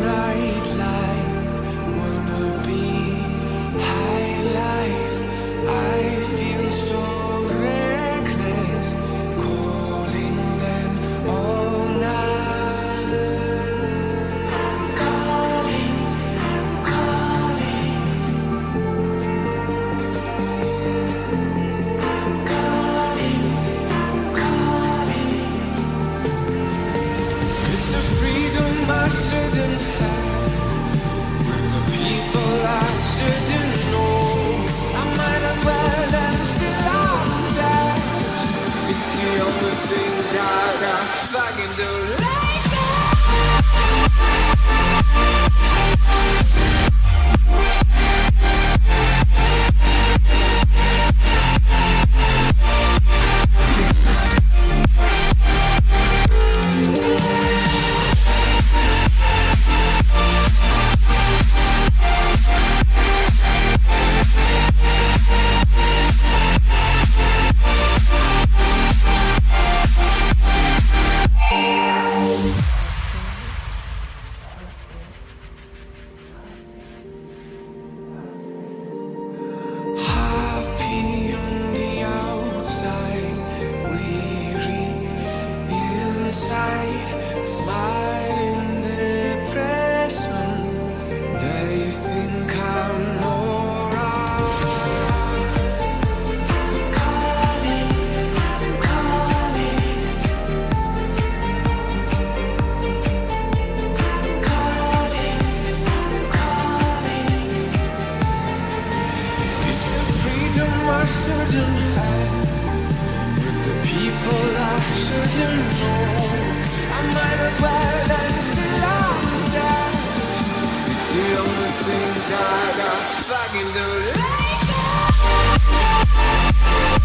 night. With the people I shouldn't know I might the only thing that I fucking do like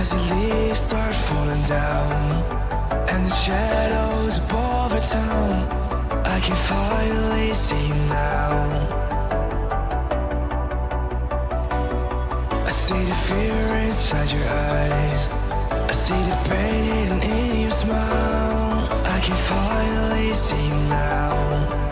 As the leaves start falling down And the shadows above the town I can finally see now. I see the fear inside your eyes. I see the pain in your smile. I can finally see now.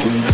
Yeah.